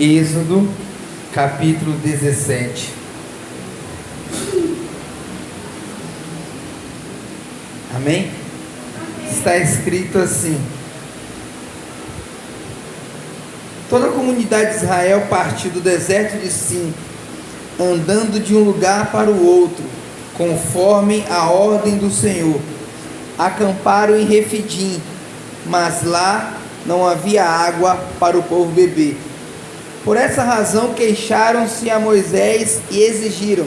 Êxodo, capítulo 17. Amém? Está escrito assim: Toda a comunidade de Israel partiu do deserto de Sim, andando de um lugar para o outro, conforme a ordem do Senhor. Acamparam em Refidim, mas lá não havia água para o povo beber. Por essa razão queixaram-se a Moisés e exigiram: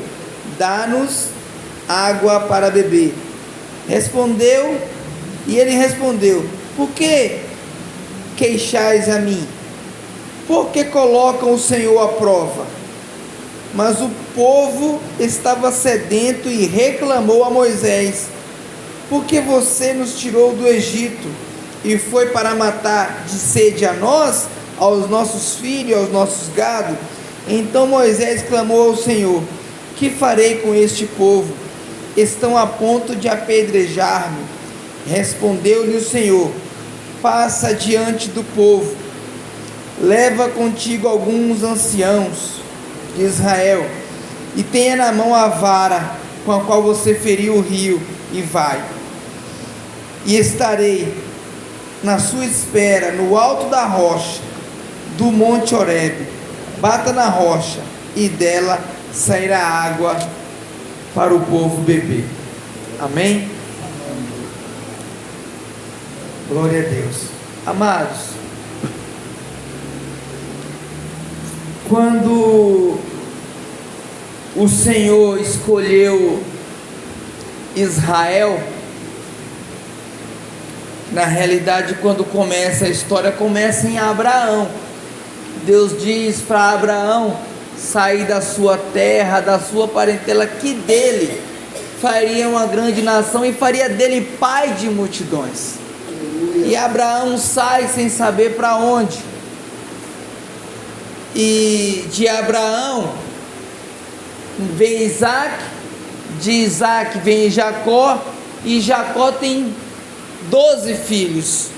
dá-nos água para beber. Respondeu, e ele respondeu: Por que queixais a mim? Por que colocam o Senhor à prova? Mas o povo estava sedento e reclamou a Moisés: Por que você nos tirou do Egito e foi para matar de sede a nós, aos nossos filhos, aos nossos gados? Então Moisés clamou ao Senhor: Que farei com este povo? Estão a ponto de apedrejar-me. Respondeu-lhe o Senhor: Passa diante do povo, leva contigo alguns anciãos de Israel, e tenha na mão a vara com a qual você feriu o rio, e vai. E estarei na sua espera, no alto da rocha do monte Horebe. Bata na rocha, e dela sairá água para o povo beber. Amém? Glória a Deus. Amados, quando o Senhor escolheu Israel, na realidade, quando começa a história, começa em Abraão. Deus diz para Abraão sair da sua terra, da sua parentela, que dele faria uma grande nação e faria dele pai de multidões. E Abraão sai sem saber para onde. E de Abraão vem Isaac, de Isaac vem Jacó, e Jacó tem doze filhos.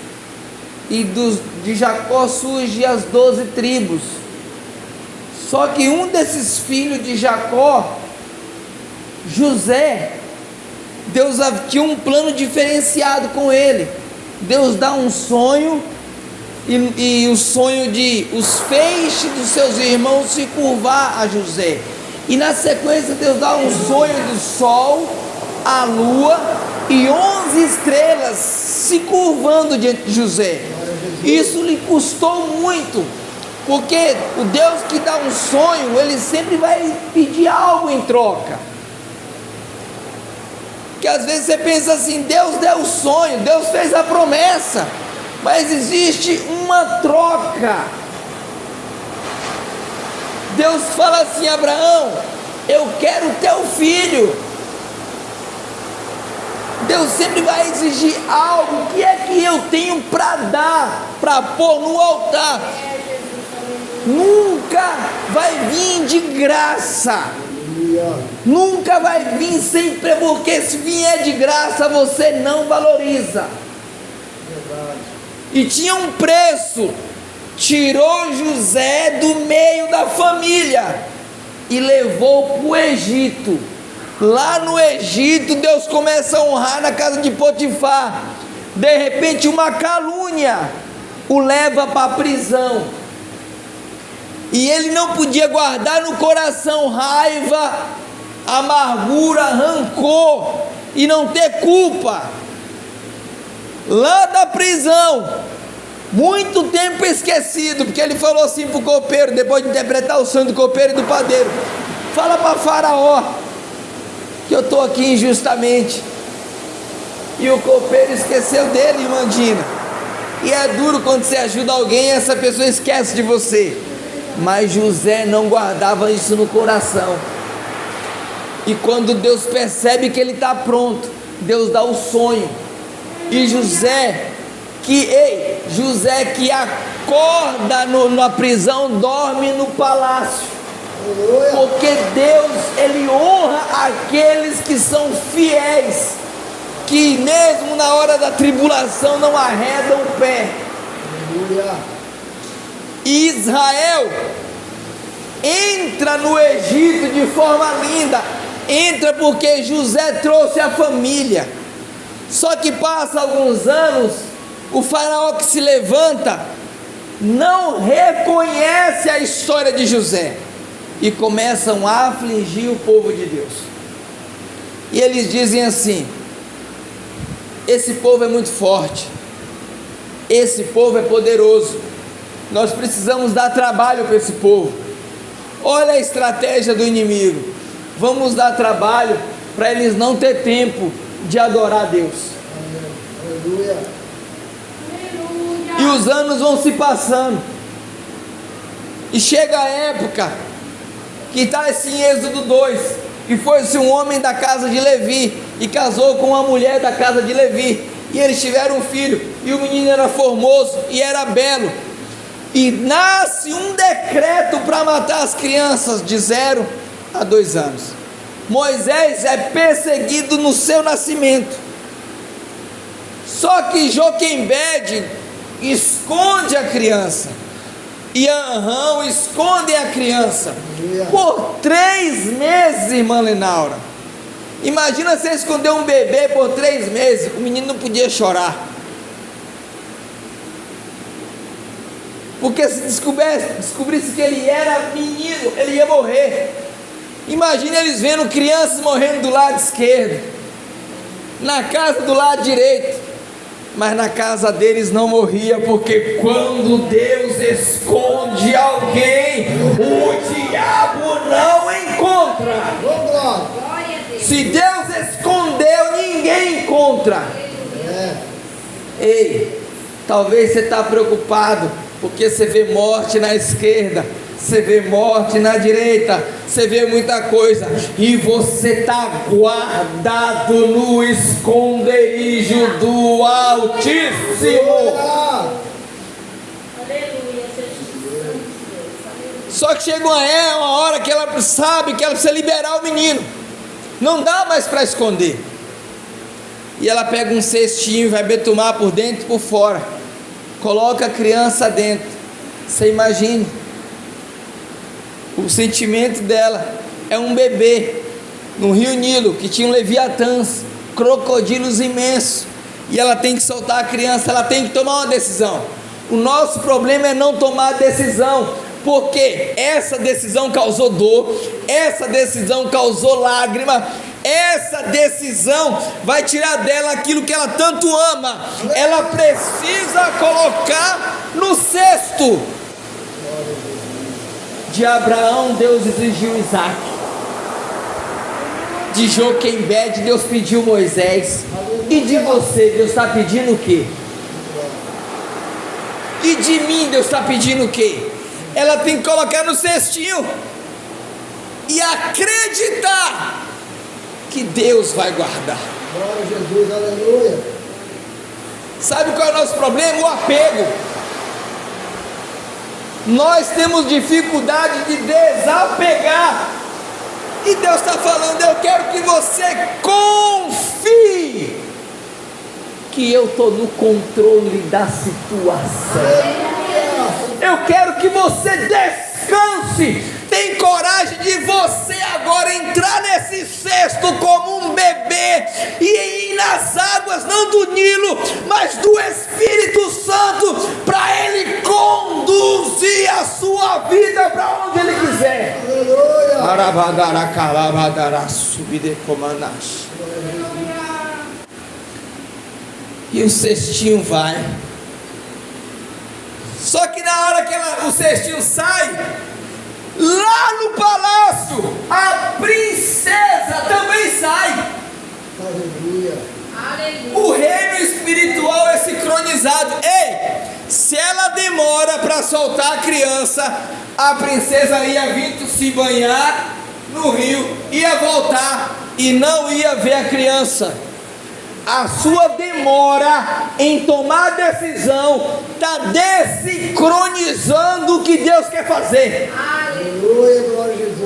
E dos, de Jacó surgem as doze tribos. Só que um desses filhos de Jacó, José, Deus tinha um plano diferenciado com ele. Deus dá um sonho e, e, o sonho de os feixes dos seus irmãos se curvar a José. E na sequência Deus dá um sonho do sol, a lua e onze estrelas se curvando diante de José. Isso lhe custou muito porque o Deus que dá um sonho, ele sempre vai pedir algo em troca. Que às vezes você pensa assim: Deus deu o sonho, Deus fez a promessa, mas existe uma troca. Deus fala assim: Abraão, eu quero teu filho. Deus sempre vai exigir algo. O que é que eu tenho para dar, para pôr no altar? nunca vai vir de graça. Nunca vai vir sempre, porque se vier de graça você não valoriza. E tinha um preço. Tirou José do meio da família e levou para o Egito. Lá no Egito, Deus começa a honrar na casa de Potifar. De repente, uma calúnia o leva para a prisão e ele não podia guardar no coração raiva, amargura, rancor e não ter culpa. Lá da prisão, muito tempo esquecido, porque ele falou assim para o copeiro, depois de interpretar o sonho do copeiro e do padeiro: Fala para Faraó que eu estou aqui injustamente. E o copeiro esqueceu dele, irmã Dina. E é duro quando você ajuda alguém essa pessoa esquece de você. Mas José não guardava isso no coração. E quando Deus percebe que ele está pronto, Deus dá o sonho. E José, que, ei, José que acorda no, na prisão, dorme no palácio. Porque Deus, Ele honra aqueles que são fiéis, que mesmo na hora da tribulação não arredam o pé. Israel entra no Egito de forma linda. Entra porque José trouxe a família. Só que passa alguns anos, o faraó que se levanta não reconhece a história de José e começam a afligir o povo de Deus. E eles dizem assim: esse povo é muito forte, esse povo é poderoso, nós precisamos dar trabalho para esse povo. Olha a estratégia do inimigo. Vamos dar trabalho para eles não ter tempo de adorar a Deus. Aleluia. E os anos vão se passando. E chega a época que está assim em Êxodo 2, que foi-se um homem da casa de Levi e casou com uma mulher da casa de Levi. E eles tiveram um filho, e o menino era formoso e era belo. E nasce um decreto para matar as crianças de zero a dois anos. Moisés é perseguido no seu nascimento. Só que Joquembede esconde a criança. E Anrão esconde a criança. Por três meses, irmã Lenaura. Imagina você esconder um bebê por três meses. O menino não podia chorar. Porque se descobrisse, descobrisse que ele era menino, ele ia morrer. Imagine eles vendo crianças morrendo do lado esquerdo, na casa do lado direito, mas na casa deles não morria, porque quando Deus esconde alguém, o diabo não encontra. Se Deus escondeu, ninguém encontra. Ei, talvez você está preocupado porque você vê morte na esquerda, você vê morte na direita, você vê muita coisa, e você está guardado no esconderijo do Altíssimo. Só que chega uma, é, uma hora que ela sabe que ela precisa liberar o menino, não dá mais para esconder. E ela pega um cestinho, vai betumar por dentro e por fora coloca a criança dentro. Você imagine. O sentimento dela é um bebê no Rio Nilo que tinha um leviatãs, crocodilos imensos. E ela tem que soltar a criança, ela tem que tomar uma decisão. O nosso problema é não tomar decisão, porque essa decisão causou dor, essa decisão causou lágrima, essa decisão vai tirar dela aquilo que ela tanto ama. Ela precisa colocar no cesto. De Abraão, Deus exigiu Isaac. De Joquembed, Deus pediu Moisés. E de você, Deus está pedindo o quê? E de mim, Deus está pedindo o quê? Ela tem que colocar no cestinho e acreditar que Deus vai guardar. Glória a Jesus, aleluia. Sabe qual é o nosso problema? O apego. Nós temos dificuldade de desapegar. E Deus está falando: eu quero que você confie que eu estou no controle da situação. Eu quero que você descanse tem coragem de você agora entrar nesse cesto como um bebê e ir nas águas, não do Nilo, mas do Espírito Santo, para Ele conduzir a sua vida para onde Ele quiser. E o cestinho vai. Só que na hora que ela, o cestinho sai, Lá no palácio, a princesa também sai. Aleluia. O reino espiritual é Ei, se ela demora para soltar a criança, a princesa ia vir se banhar no rio, ia voltar e não ia ver a criança. A sua demora em tomar decisão está desincronizando o que Deus quer fazer.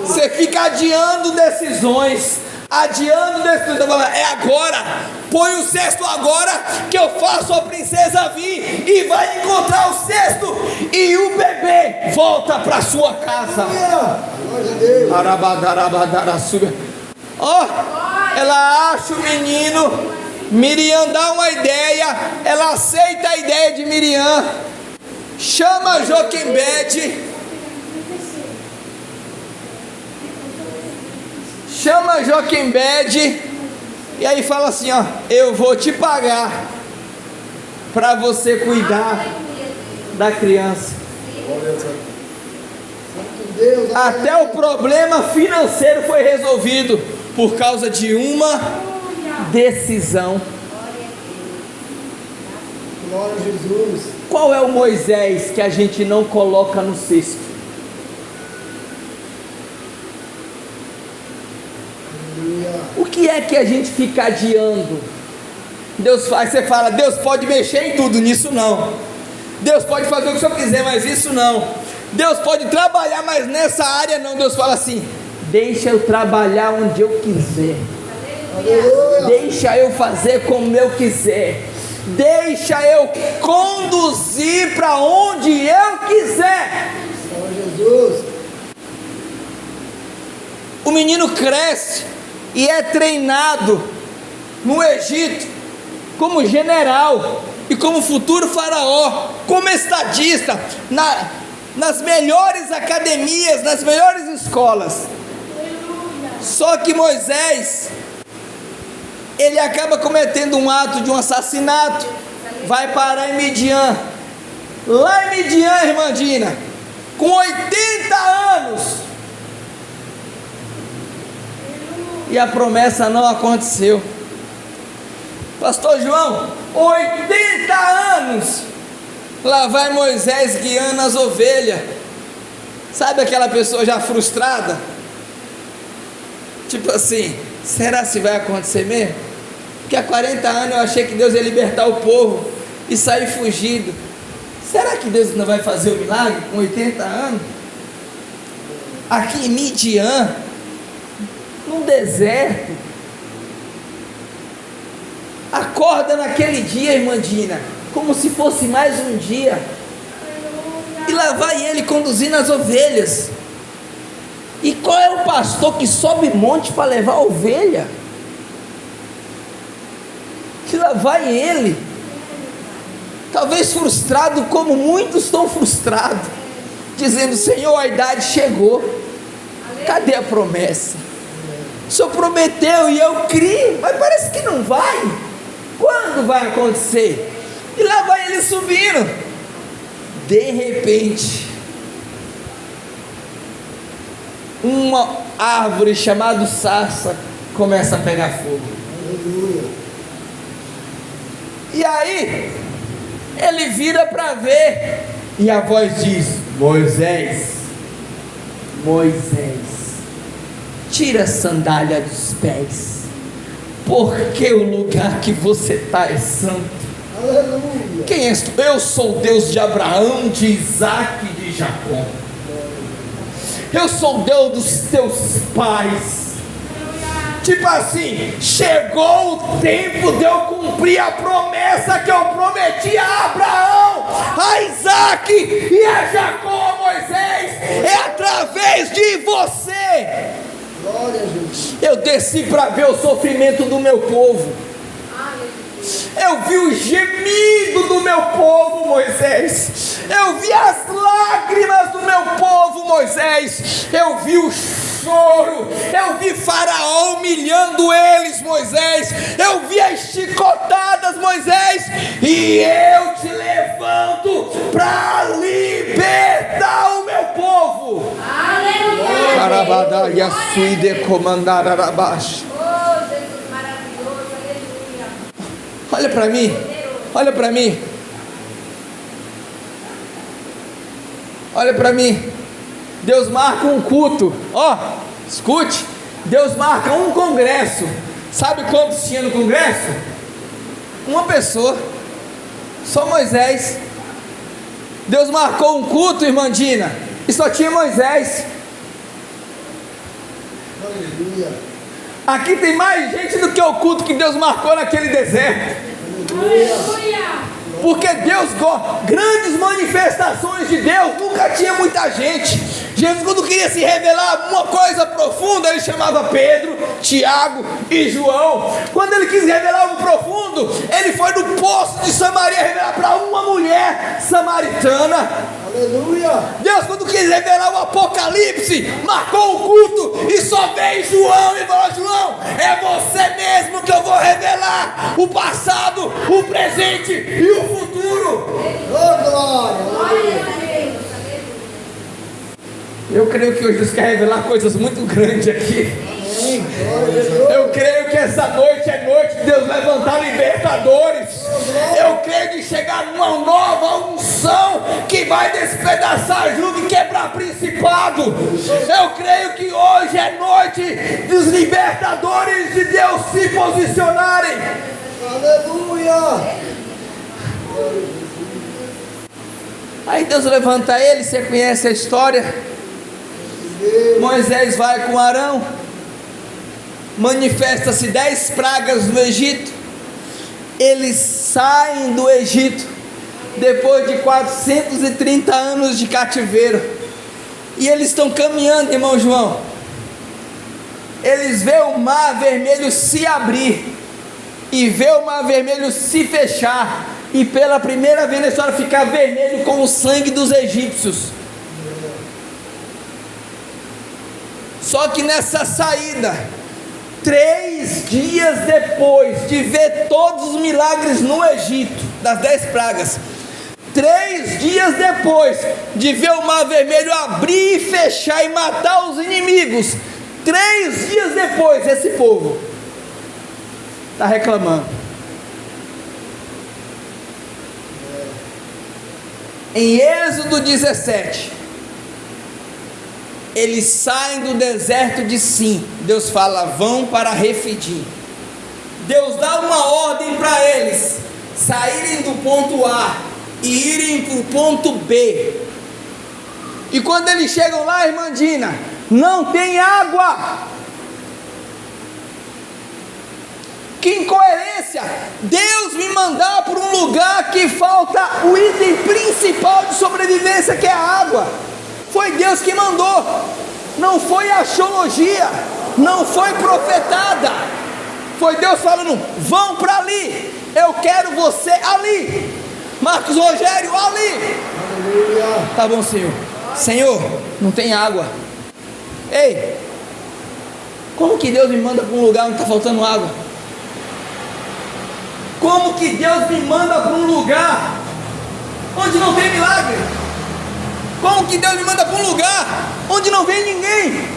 Você fica adiando decisões, adiando destino. Está falando, é agora. Põe o cesto agora que eu faço a princesa vir e vai encontrar o cesto e o bebê volta para sua casa. Ó, oh, ela acha o menino. Miriam dá uma ideia, ela aceita a ideia de Miriam, chama Joquembede chama Joquembede e aí fala assim: ó, eu vou te pagar para você cuidar da criança. Até o problema financeiro foi resolvido por causa de uma decisão. Glória a Jesus. Qual é o Moisés que a gente não coloca no cesto? que é que a gente fica adiando? Deus faz, você fala, Deus pode mexer em tudo, nisso não. Deus pode fazer o que o senhor quiser, mas isso não. Deus pode trabalhar, mas nessa área não. Deus fala assim: deixa eu trabalhar onde eu quiser. Deixa eu fazer como eu quiser. Deixa eu conduzir para onde eu quiser. Jesus. O menino cresce e é treinado no Egito como general e como futuro faraó, como estadista, na, nas melhores academias, nas melhores escolas. Só que Moisés, ele acaba cometendo um ato de um assassinato, vai parar em Midian. Lá em Midian, irmã Dina, com 80 anos, e a promessa não aconteceu. Pastor João, 80 anos, lá vai Moisés guiando as ovelhas. Sabe aquela pessoa já frustrada? Tipo assim, será se vai acontecer mesmo? Porque há 40 anos eu achei que Deus ia libertar o povo e sair fugido. Será que Deus não vai fazer o milagre com 80 anos? Aqui em Midian, num deserto. Acorda naquele dia, irmã Dina, como se fosse mais um dia. E lá vai ele conduzindo as ovelhas. E qual é o pastor que sobe monte para levar a ovelha? Que lá vai ele. Talvez frustrado, como muitos estão frustrados, dizendo: Senhor, a idade chegou. Cadê a promessa? O Senhor prometeu e eu criei, mas parece que não vai. Quando vai acontecer? E lá vai ele subindo. De repente, uma árvore chamada sarça começa a pegar fogo. E aí, ele vira para ver, e a voz diz: Moisés, Moisés tira a sandália dos pés, porque o lugar que você está é santo. Aleluia. Quem és tu? Eu sou o Deus de Abraão, de Isaac e de Jacó. Eu sou o Deus dos teus pais. Tipo assim, chegou o tempo de eu cumprir a promessa que eu prometi a Abraão, a Isaac e a Jacó, Moisés. É através de você eu desci para ver o sofrimento do meu povo. Eu vi o gemido do meu povo, Moisés. Eu vi as lágrimas do meu povo, Moisés. Eu vi o choro. Eu vi Faraó humilhando eles, Moisés. Eu vi as chicotadas, Moisés. E eu te levanto para libertar o meu povo. Aleluia. E a comandar arabaixo. Olha para mim. Olha para mim. Olha para mim. Deus marca um culto. Ó, oh, escute. Deus marca um congresso. Sabe quantos tinha no congresso? Uma pessoa. Só Moisés. Deus marcou um culto, irmã Dina. E só tinha Moisés. Aleluia. Aqui tem mais gente do que o culto que Deus marcou naquele deserto. Porque Deus gosta, grandes manifestações de Deus, nunca tinha muita gente. Jesus, quando queria se revelar uma coisa profunda, ele chamava Pedro, Tiago e João. Quando ele quis revelar um profundo, ele foi no poço de Samaria revelar para uma mulher samaritana. Aleluia. Deus, quando quis revelar o Apocalipse, marcou o culto e só veio João e falou: João, é você mesmo que eu vou revelar o passado, o presente e o futuro. Oh, glória. Aleluia. Eu creio que hoje Deus quer revelar coisas muito grandes aqui. Eu creio que essa noite é noite de Deus levantar libertadores. Eu creio que chegar numa nova unção que vai despedaçar jugo e quebrar principado. Eu creio que hoje é noite dos libertadores de Deus se posicionarem. Aleluia. Aí Deus levanta ele, você conhece a história. Moisés vai com Arão, manifesta-se dez pragas no Egito, eles saem do Egito depois de 430 anos de cativeiro, e eles estão caminhando, irmão João. Eles vê o mar vermelho se abrir e vê o mar vermelho se fechar, e pela primeira vez na história ficar vermelho com o sangue dos egípcios. Só que nessa saída, três dias depois de ver todos os milagres no Egito, das dez pragas, três dias depois de ver o mar vermelho abrir e fechar e matar os inimigos, três dias depois, esse povo está reclamando. Em Êxodo 17, eles saem do deserto de Sim. Deus fala: vão para Refidim. Deus dá uma ordem para eles saírem do ponto A e irem para o ponto B. E quando eles chegam lá, irmã Dina, não tem água. Que incoerência! Deus me mandar para um lugar que falta o item principal de sobrevivência, que é a água. Foi Deus que mandou, não foi astrologia, não foi profetada. Foi Deus falando: vão para ali, eu quero você ali. Marcos Rogério, ali. Aleluia. Tá bom, Senhor. Senhor, não tem água. Ei, como que Deus me manda para um lugar onde está faltando água? Como que Deus me manda para um lugar onde não tem milagre? Como que Deus me manda para um lugar onde não vem ninguém?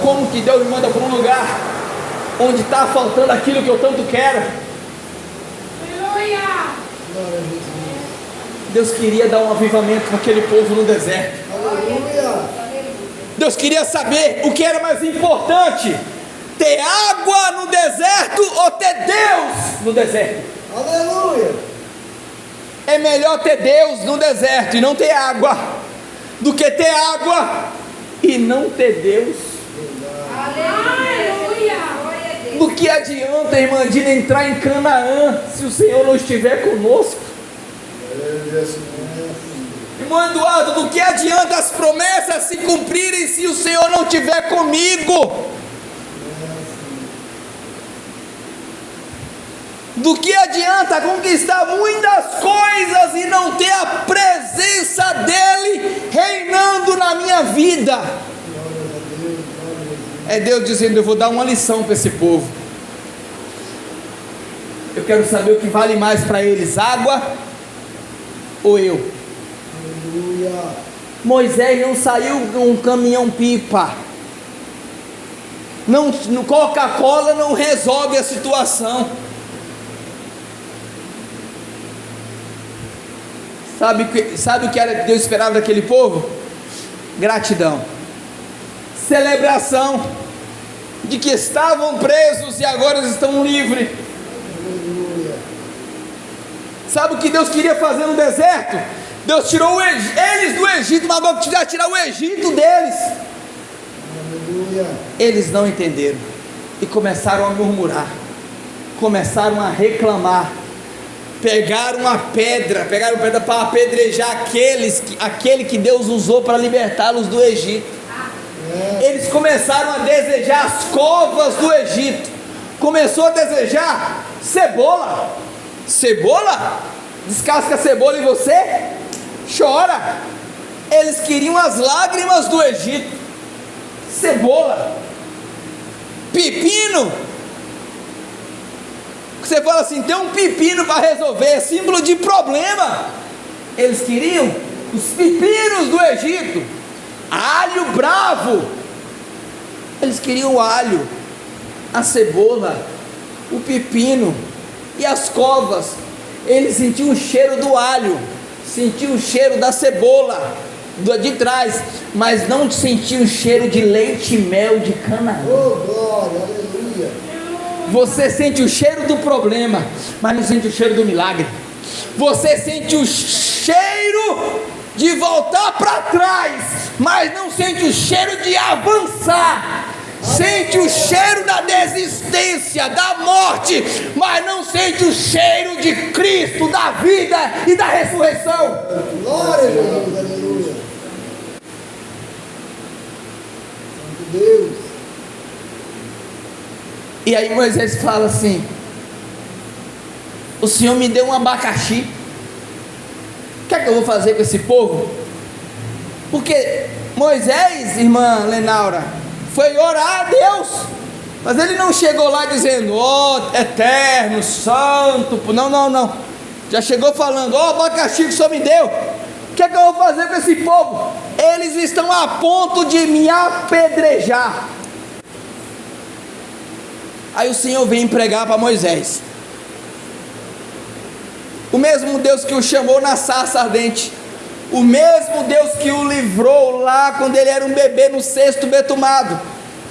Como que Deus me manda para um lugar onde está faltando aquilo que eu tanto quero? Glória a Jesus. Deus queria dar um avivamento para aquele povo no deserto. Aleluia. Deus queria saber o que era mais importante: ter água no deserto ou ter Deus no deserto. Aleluia. É melhor ter Deus no deserto e não ter água, do que ter água e não ter Deus. Do que adianta, irmã Dina, entrar em Canaã se o Senhor não estiver conosco? Irmão Eduardo, do que adianta as promessas se cumprirem se o Senhor não estiver comigo? Do que adianta conquistar muitas coisas e não ter a presença dEle reinando na minha vida? É Deus dizendo: Eu vou dar uma lição para esse povo. Eu quero saber o que vale mais para eles: água ou eu? Aleluia. Moisés não saiu com um caminhão pipa. Não, Coca-Cola não resolve a situação. Sabe, sabe o que era que Deus esperava daquele povo? Gratidão, celebração de que estavam presos e agora estão livres. Sabe o que Deus queria fazer no deserto? Deus tirou eles do Egito, mas agora queria tirar o Egito deles. Eles não entenderam. e começaram a murmurar, começaram a reclamar. Pegaram uma pedra, pegaram pedra para apedrejar aqueles, que- aquele que Deus usou para libertá-los do Egito. Eles começaram a desejar as covas do Egito. Começou a desejar cebola. Cebola? Descasca a cebola e você chora. Eles queriam as lágrimas do Egito. Cebola. Pepino. Você fala assim, tem um pepino para resolver, é símbolo de problema. Eles queriam os pepinos do Egito, alho bravo. Eles queriam o alho, a cebola, o pepino e as covas. Eles sentiam o cheiro do alho, sentiam o cheiro da cebola do de trás, mas não sentiam o cheiro de leite e mel de Canaã. Oh, glória. Você sente o cheiro do problema, mas não sente o cheiro do milagre. Você sente o cheiro de voltar para trás, mas não sente o cheiro de avançar. Sente o cheiro da desistência, da morte, mas não sente o cheiro de Cristo, da vida e da ressurreição. Glória a Jesus, aleluia. Santo Deus. E aí Moisés fala assim: O Senhor me deu um abacaxi. O que é que eu vou fazer com esse povo? Porque Moisés, irmã Lenaura, foi orar a Deus. Mas ele não chegou lá dizendo, ó eterno, santo. Não, não, não. Já chegou falando, ó abacaxi que o Senhor me deu. O que é que eu vou fazer com esse povo? Eles estão a ponto de me apedrejar. Aí o Senhor vem pregar para Moisés. O mesmo Deus que o chamou na sarça ardente. O mesmo Deus que o livrou lá quando ele era um bebê no cesto betumado.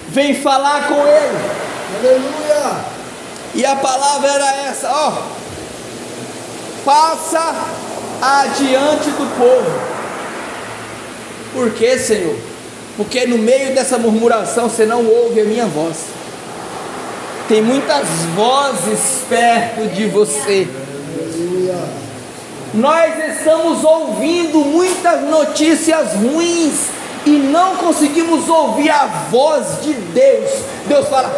Vem falar com ele. Aleluia. E a palavra era essa, ó. Passa adiante do povo. Por quê, Senhor? Porque no meio dessa murmuração você não ouve a minha voz. Tem muitas vozes perto de você. Nós estamos ouvindo muitas notícias ruins e não conseguimos ouvir a voz de Deus. Deus fala: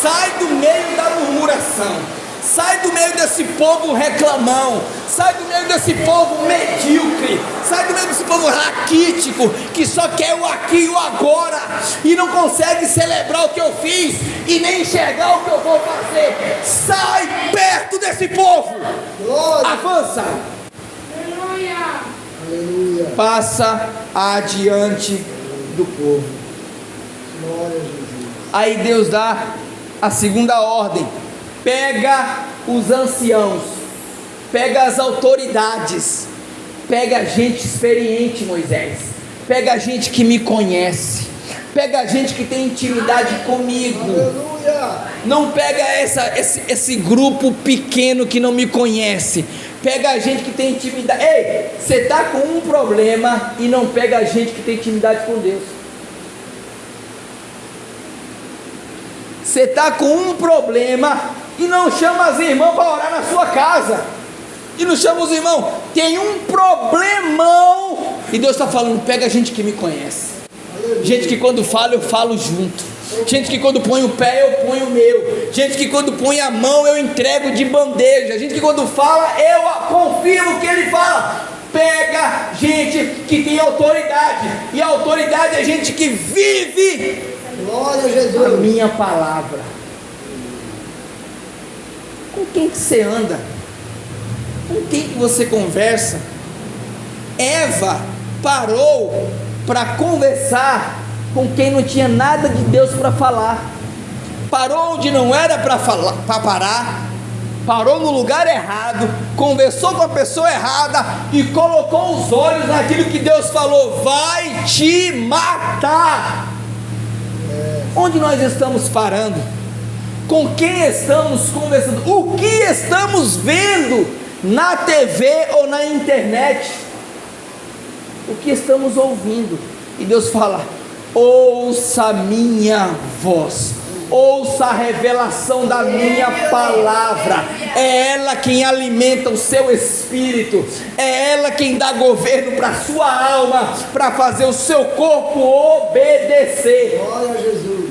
sai do meio da murmuração, sai do meio desse povo reclamão, sai do meio desse povo medíocre, sai do meio desse povo raquítico que só quer o aqui e o agora e não consegue celebrar o que eu fiz e nem enxergar o que eu vou fazer. Sai perto desse povo, Glória. avança. Aleluia. passa adiante do povo. Glória a Jesus. Aí Deus dá a segunda ordem: pega os anciãos, pega as autoridades, pega gente experiente, Moisés, pega gente que me conhece, pega gente que tem intimidade comigo. Aleluia. Não pega essa, esse, esse grupo pequeno que não me conhece. Pega a gente que tem intimidade. Ei, você está com um problema e não pega a gente que tem intimidade com Deus. Você está com um problema e não chama as irmãs para orar na sua casa. E não chama os irmãos. Tem um problemão. E Deus está falando: pega a gente que me conhece. Gente que quando fala eu falo junto. Gente que quando põe o pé eu ponho o meu. Gente que quando põe a mão eu entrego de bandeja. Gente que quando fala eu confio no que ele fala. Pega gente que tem autoridade. E a autoridade é gente que vive Glória a a Jesus. minha palavra. Com quem que você anda? Com quem que você conversa? Eva parou para conversar com quem não tinha nada de Deus para falar. Parou onde não era para falar, para parar. Parou no lugar errado, conversou com a pessoa errada e colocou os olhos naquilo que Deus falou: vai te matar. Onde nós estamos parando? Com quem estamos conversando? O que estamos vendo na TV ou na internet? O que estamos ouvindo? E Deus fala: ouça minha voz, ouça a revelação da minha palavra. É ela quem alimenta o seu espírito, é ela quem dá governo para a sua alma, para fazer o seu corpo obedecer. Glória a Jesus.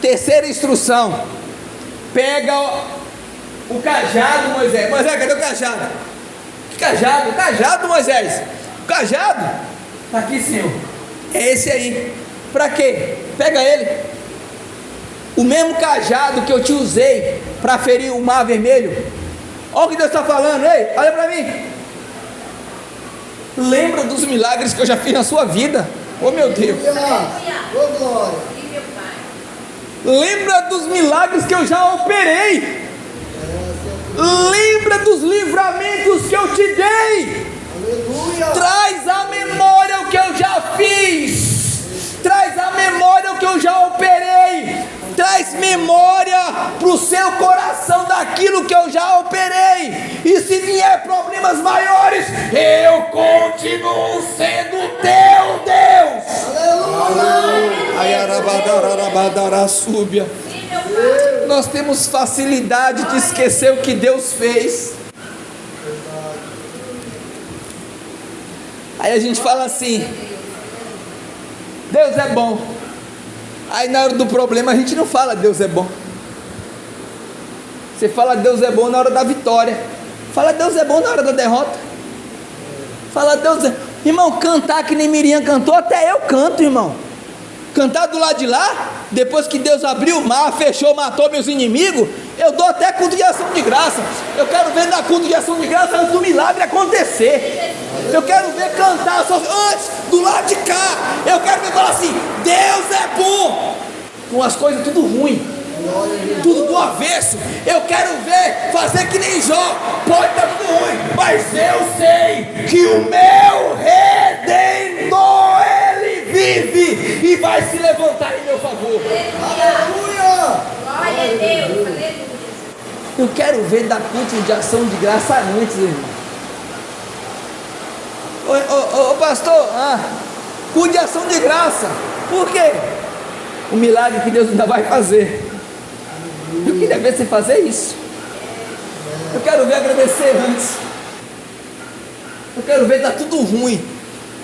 Terceira instrução: pega o, o cajado, Moisés. Moisés, cadê o cajado? Que cajado? O cajado, Moisés. O cajado? Está aqui, Senhor. É esse aí. Para quê? Pega ele. O mesmo cajado que eu te usei para ferir o mar vermelho. Olha o que Deus está falando, ei, olha para mim. Lembra dos milagres que eu já fiz na sua vida. Oh meu Deus. Ô glória. Lembra dos milagres que eu já operei. Lembra dos livramentos que eu te dei. Aleluia. Traz à memória o que eu já fiz. Traz à memória o que eu já operei. Traz memória para o seu coração daquilo que eu já operei. E se vier problemas maiores, eu continuo sendo teu Deus. Aleluia. Nós temos facilidade de esquecer o que Deus fez. Aí a gente fala assim: Deus é bom. Aí na hora do problema a gente não fala Deus é bom. Você fala Deus é bom na hora da vitória. Fala Deus é bom na hora da derrota. Fala Deus é. Irmão, cantar que nem Miriam cantou, até eu canto, irmão. Cantar do lado de lá, depois que Deus abriu o mar, fechou, matou meus inimigos, eu dou até culto de ação de graça. Eu quero ver dar culto de ação de graça antes do milagre acontecer. Eu quero ver cantar só antes, do lado de cá. Eu quero ver falar assim: Deus é bom. Com as coisas tudo ruim, tudo do avesso. Eu quero ver fazer que nem Jó. Pode estar tudo ruim, mas eu sei que o meu redentor ele vive e vai se levantar em meu favor. Aleluia. Glória a Deus. Eu quero ver dar culto de ação de graça antes, irmão. Ô, ô, ô, pastor, ah, de ação de graça. Por quê? O milagre que Deus ainda vai fazer. Eu queria ver você fazer isso. Eu quero ver agradecer antes. Eu quero ver dar tudo ruim,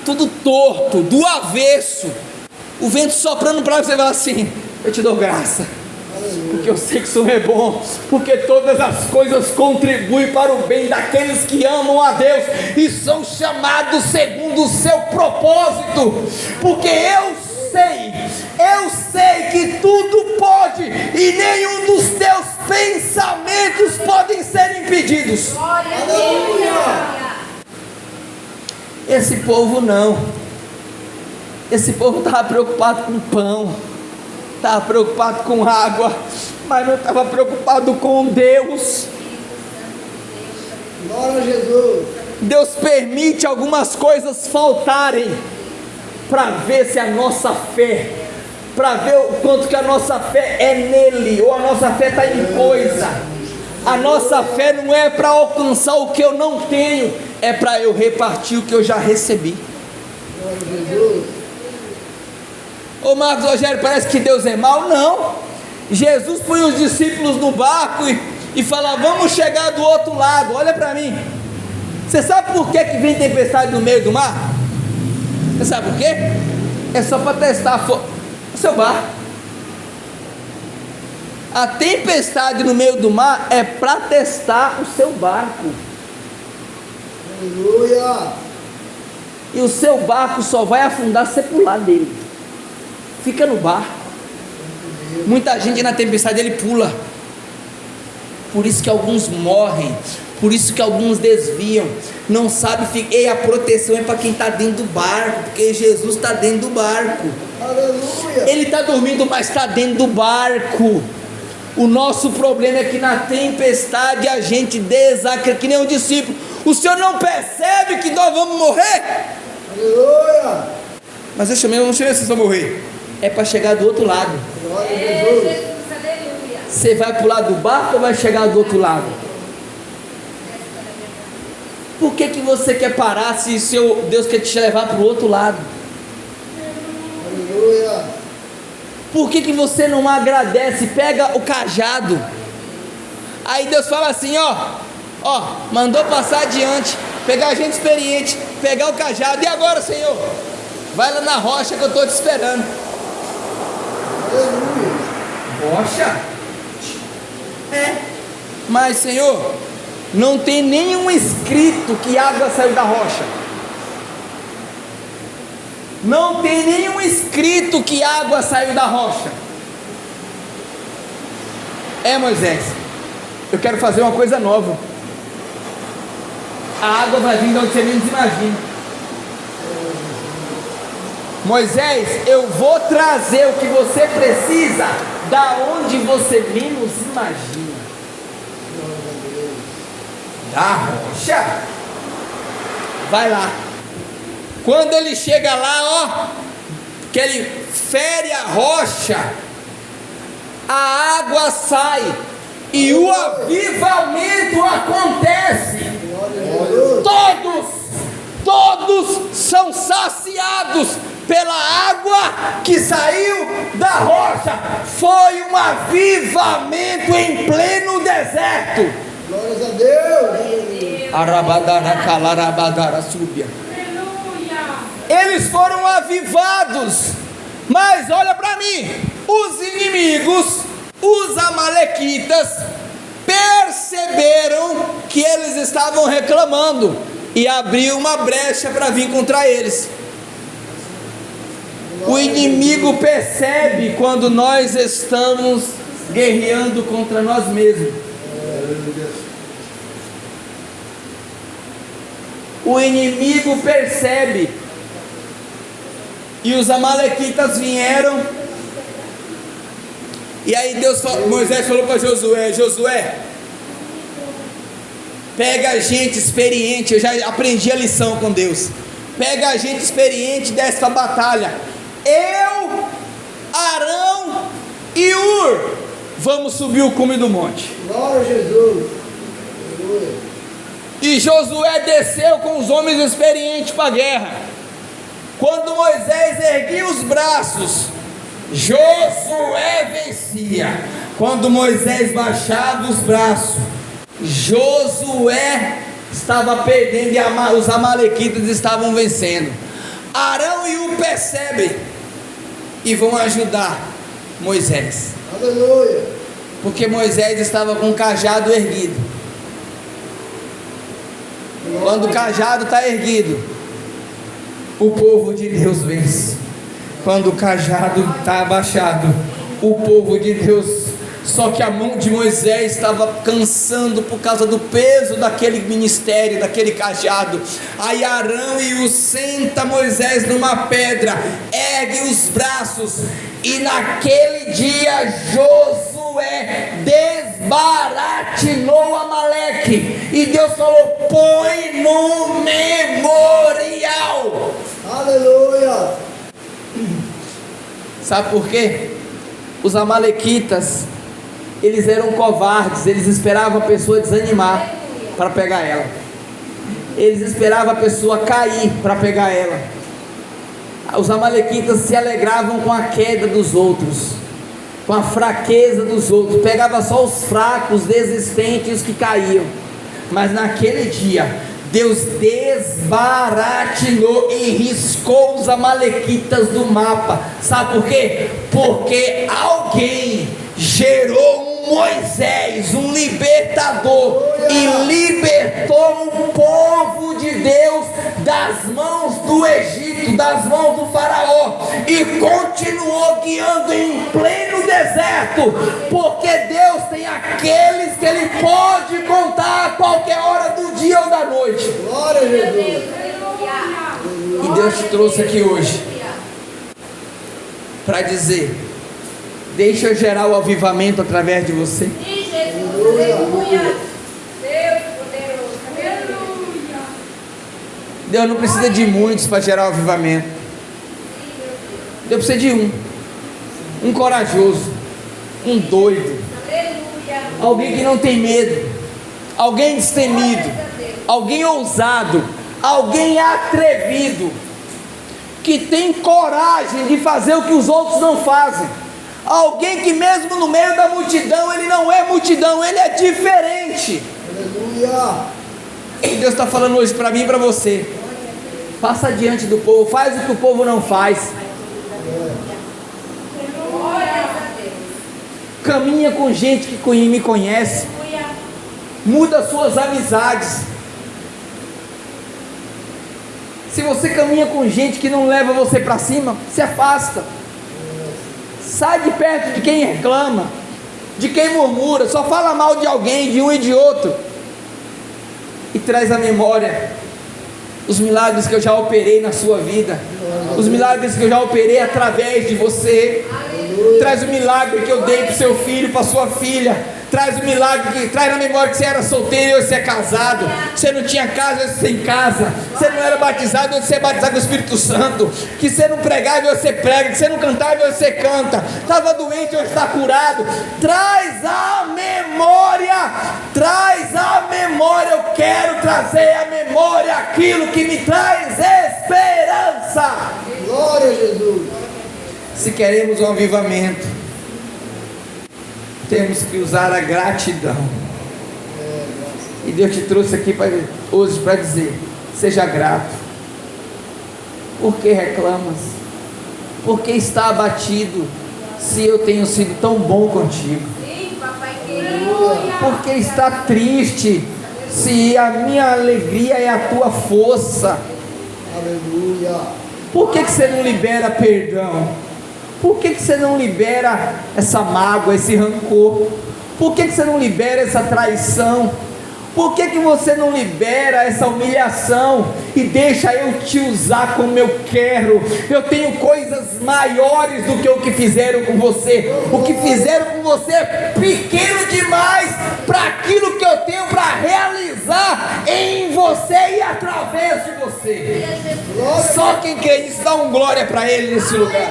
tudo torto, do avesso. O vento soprando para você falar assim: Eu te dou graça porque eu sei que o Senhor é bom, porque todas as coisas contribuem para o bem daqueles que amam a Deus e são chamados segundo o seu propósito, porque eu sei, eu sei que tudo pode e nenhum dos teus pensamentos podem ser impedidos. Esse povo não. Esse povo estava preocupado com pão, estava preocupado com água, mas não estava preocupado com Deus. Glória a Jesus. Deus permite algumas coisas faltarem para ver se a nossa fé, para ver o quanto que a nossa fé é nele, ou a nossa fé está em coisa. A nossa fé não é para alcançar o que eu não tenho, é para eu repartir o que eu já recebi. Glória a Jesus. Ô Marcos Rogério, parece que Deus é mau? Não. Jesus põe os discípulos no barco e, e fala: Vamos chegar do outro lado. Olha para mim. Você sabe por que, que vem tempestade no meio do mar? Você sabe por quê? É só para testar o seu barco. A tempestade no meio do mar é para testar o seu barco. Aleluia. E o seu barco só vai afundar se você pular dele. Fica no barco. Muita gente na tempestade ele pula. Por isso que alguns morrem. Por isso que alguns desviam. Não sabe. E a proteção é para quem está dentro do barco. Porque Jesus está dentro do barco. Aleluia. Ele está dormindo, mas está dentro do barco. O nosso problema é que na tempestade a gente desacredita, que nem um discípulo. O senhor não percebe que nós vamos morrer? Aleluia. Mas eu chamei, eu não chamei vocês para morrer. É para chegar do outro lado. A. Você vai pular do barco ou vai chegar do outro lado? Por que, que você quer parar se seu Deus quer te levar para o outro lado? Por que, que você não agradece? Pega o cajado. Aí Deus fala assim: ó, ó, mandou passar adiante, pegar gente experiente, pegar o cajado. E agora, Senhor? Vai lá na rocha que eu estou te esperando. Rocha? É. Mas, Senhor, não tem nenhum escrito que água saiu da rocha. Não tem nenhum escrito que água saiu da rocha. É, Moisés, eu quero fazer uma coisa nova. A água vai vir de onde você menos imagina. Moisés, eu vou trazer o que você precisa da onde você menos imagina. Da rocha? Vai lá. Quando ele chega lá, ó, que ele fere a rocha, a água sai e o avivamento acontece. Todos, todos são saciados pela água que saiu da rocha. Foi um avivamento em pleno deserto. Glórias a Deus. Arabadara calarabadara súbia. Eles foram avivados. Mas olha para mim, os inimigos, os amalequitas, perceberam que eles estavam reclamando e abriu uma brecha para vir contra eles. O inimigo percebe quando nós estamos guerreando contra nós mesmos. O inimigo percebe. E os amalequitas vieram. E aí Deus falou, Moisés falou para Josué, Josué, pega gente experiente, eu já aprendi a lição com Deus. Pega gente experiente desta batalha. Eu, Arão e Ur, vamos subir o cume do monte. Glória a Jesus. E Josué desceu com os homens experientes para a guerra. Quando Moisés erguia os braços, Josué vencia. Quando Moisés baixava os braços, Josué estava perdendo e os amalequitas estavam vencendo. Arão e U percebem e vão ajudar Moisés, Aleluia. porque Moisés estava com o cajado erguido. Quando o cajado está erguido, o povo de Deus vence. Quando o cajado está abaixado, o povo de Deus. Só que a mão de Moisés estava cansando por causa do peso daquele ministério, daquele cajado. Aí Arão e o senta Moisés numa pedra, ergue os braços, e naquele dia Josué desbaratinou Amaleque. E Deus falou: põe no memorial. Aleluia. Sabe por quê? Os amalequitas, eles eram covardes, eles esperavam a pessoa desanimar para pegar ela. Eles esperavam a pessoa cair para pegar ela. Os amalequitas se alegravam com a queda dos outros, com a fraqueza dos outros. Pegava só os fracos, desistentes, os que caíam. Mas naquele dia, Deus desbaratinou e riscou os amalequitas do mapa. Sabe por quê? Porque alguém gerou um Moisés, um libertador, e libertou o povo de Deus das mãos do Egito, das mãos do Faraó, e continuou guiando em pleno deserto, porque Deus tem aqueles que Ele pode contar a qualquer hora do dia ou da noite. Glória a Jesus. E Deus te trouxe aqui hoje para dizer: deixa eu gerar o avivamento através de você. Jesus, aleluia. Deus não precisa de muitos para gerar o avivamento. Deus precisa de um. Um corajoso, um doido, alguém que não tem medo, alguém destemido, alguém ousado, alguém atrevido, que tem coragem de fazer o que os outros não fazem, Alguém que mesmo no meio da multidão, ele não é multidão, ele é diferente. Aleluia. E Deus está falando hoje para mim e para você. Passa diante do povo, faz o que o povo não faz. Caminha com gente que me conhece. Muda suas amizades. Se você caminha com gente que não leva você para cima, se afasta. Sai de perto de quem reclama, de quem murmura, só fala mal de alguém, de um e de outro. E traz à memória os milagres que eu já operei na sua vida, os milagres que eu já operei através de você. Traz o milagre que eu dei para seu filho, para sua filha. Traz o milagre traz na memória que você era solteiro e hoje você é casado. Você não tinha casa, hoje você tem casa. Você não era batizado, hoje você é batizado com o Espírito Santo. Que você não pregava, hoje você prega. Que você não cantava, hoje você canta. Estava doente, hoje está curado. Traz a memória, traz a memória. Eu quero trazer à memória aquilo que me traz esperança. Glória a Jesus. Se queremos um avivamento, temos que usar a gratidão. E Deus te trouxe aqui pra, hoje para dizer: seja grato. Por que reclamas? Por que está abatido? Se eu tenho sido tão bom contigo. Por que está triste? Se a minha alegria é a tua força. Aleluia. Por que, que você não libera perdão? Por que, que você não libera essa mágoa, esse rancor? Por que, que você não libera essa traição? Por que, que você não libera essa humilhação e deixa eu te usar como eu quero? Eu tenho coisas maiores do que o que fizeram com você. O que fizeram com você é pequeno demais para aquilo que eu tenho para realizar em você e através de você. Só quem crê nisso dá um glória para Ele nesse lugar.